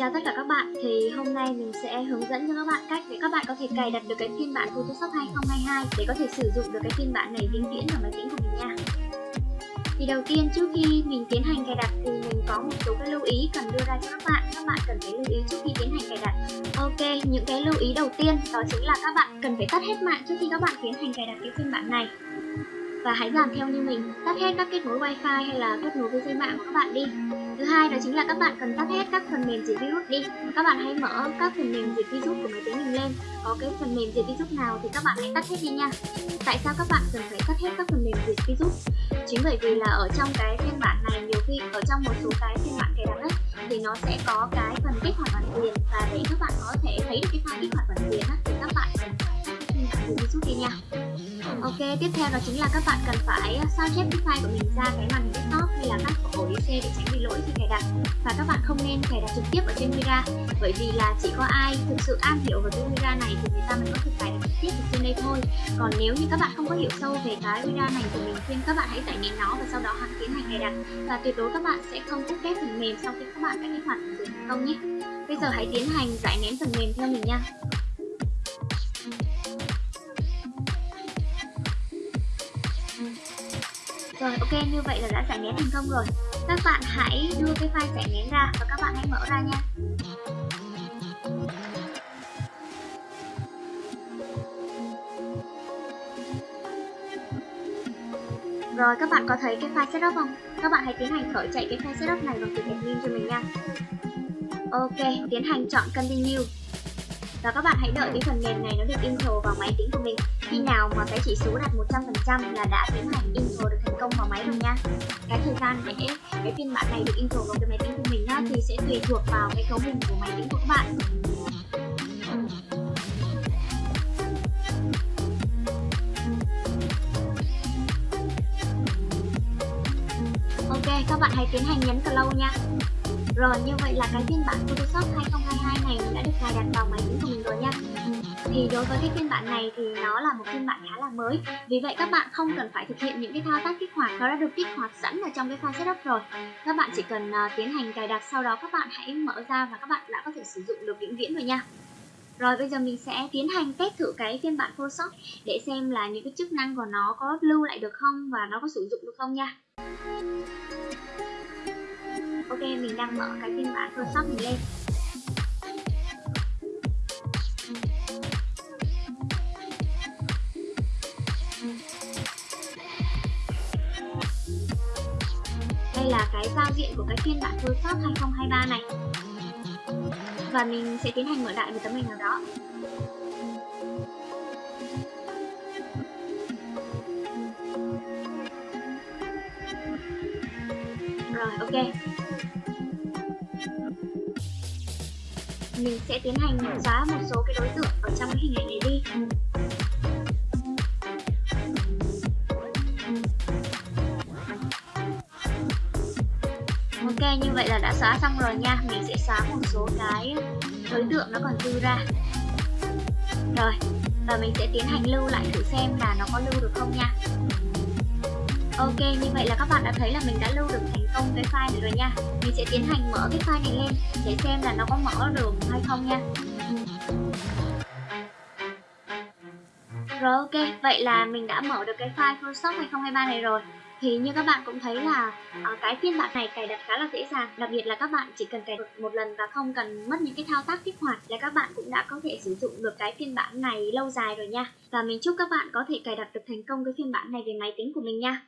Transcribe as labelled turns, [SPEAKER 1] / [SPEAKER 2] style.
[SPEAKER 1] chào tất cả các bạn, thì hôm nay mình sẽ hướng dẫn cho các bạn cách để các bạn có thể cài đặt được cái phiên bản Photoshop 2022 để có thể sử dụng được cái phiên bản này vĩnh viễn vào máy tính của mình nha. Thì đầu tiên trước khi mình tiến hành cài đặt thì mình có một số cái lưu ý cần đưa ra cho các bạn. Các bạn cần phải lưu ý trước khi tiến hành cài đặt. Ok, những cái lưu ý đầu tiên đó chính là các bạn cần phải tắt hết mạng trước khi các bạn tiến hành cài đặt cái phiên bản này và hãy làm theo như mình tắt hết các kết nối wifi hay là kết nối với dây mạng của các bạn đi thứ hai đó chính là các bạn cần tắt hết các phần mềm diệt virus đi. Các bạn hãy mở các phần mềm diệt virus của máy tính mình lên. Có cái phần mềm diệt virus nào thì các bạn hãy tắt hết đi nha. Tại sao các bạn cần phải tắt hết các phần mềm diệt virus? Chính bởi vì là ở trong cái phiên bản này nhiều khi ở trong một số cái phiên bản cài đặt ấy, thì nó sẽ có cái phần kích hoạt bản quyền. Và để các bạn có thể thấy được cái file kích hoạt bản quyền á, thì các bạn cần phải tắt đi nha. Ok, tiếp theo đó chính là các bạn cần phải ờ, sao chép cái file của mình ra cái màn hình desktop hay là các ổ DC để tránh bị lỗi khi cài đặt. Và các bạn không nên cài đặt trực tiếp ở trên Mira bởi vì là chỉ có ai thực sự am hiểu về cái Mira này thì người ta mới có thể cài đặt trực tiếp ở trên đây thôi. Còn nếu như các bạn không có hiểu sâu về cái Mira này thì mình khuyên các bạn hãy tải nghiệm nó và sau đó hãy tiến hành cài đặt. Và tuyệt đối các bạn sẽ không cắt ghép phần mềm sau khi các bạn đã kích hoạt phần thành công nhé. Bây giờ hãy tiến hành giải nén phần mềm theo mình nha. Rồi ok như vậy là đã giải nén thành công rồi. Các bạn hãy đưa cái file giải nén ra và các bạn hãy mở ra nha. Rồi các bạn có thấy cái file setup không? Các bạn hãy tiến hành khởi chạy cái file setup này vào từ admin cho mình nha. Ok, tiến hành chọn continue. Và các bạn hãy đợi cái phần mềm này nó được intro vào máy tính của mình. Khi nào mà cái chỉ số đạt 100% là đã tiến hành intro được công vào máy rồi nha. Cái thời gian để cái phiên bản này được intro vào cái máy tính của mình á, thì sẽ tùy thuộc vào cái cấu hình của máy tính của các bạn. Ok, các bạn hãy tiến hành nhấn close nha. Rồi như vậy là cái phiên bản Photoshop 2022 này đã được cài đặt vào máy tính của mình rồi nha thì đối với cái phiên bản này thì nó là một phiên bản khá là mới. Vì vậy các bạn không cần phải thực hiện những cái thao tác kích hoạt nó đã được kích hoạt sẵn ở trong cái file setup rồi. Các bạn chỉ cần uh, tiến hành cài đặt sau đó các bạn hãy mở ra và các bạn đã có thể sử dụng được vĩnh viễn rồi nha. Rồi bây giờ mình sẽ tiến hành test thử cái phiên bản Photoshop để xem là những cái chức năng của nó có lưu lại được không và nó có sử dụng được không nha. Ok, mình đang mở cái phiên bản Photoshop mình lên. Là cái giao diện của cái phiên bản Photoshop 2023 này. Và mình sẽ tiến hành mở đại một tấm hình nào đó. Rồi, ok. Mình sẽ tiến hành xóa một số cái đối tượng ở trong cái hình ảnh này đi. Ok như vậy là đã xóa xong rồi nha. Mình sẽ xóa một số cái đối tượng nó còn dư ra. Rồi Và mình sẽ tiến hành lưu lại thử xem là nó có lưu được không nha. Ok, như vậy là các bạn đã thấy là mình đã lưu được thành công cái file này rồi nha. Mình sẽ tiến hành mở cái file này lên để xem là nó có mở được hay không nha. Rồi ok, vậy là mình đã mở được cái file Photoshop 2023 này rồi thì như các bạn cũng thấy là uh, cái phiên bản này cài đặt khá là dễ dàng. Đặc biệt là các bạn chỉ cần cài đặt một lần và không cần mất những cái thao tác kích hoạt là các bạn cũng đã có thể sử dụng được cái phiên bản này lâu dài rồi nha. Và mình chúc các bạn có thể cài đặt được thành công cái phiên bản này về máy tính của mình nha.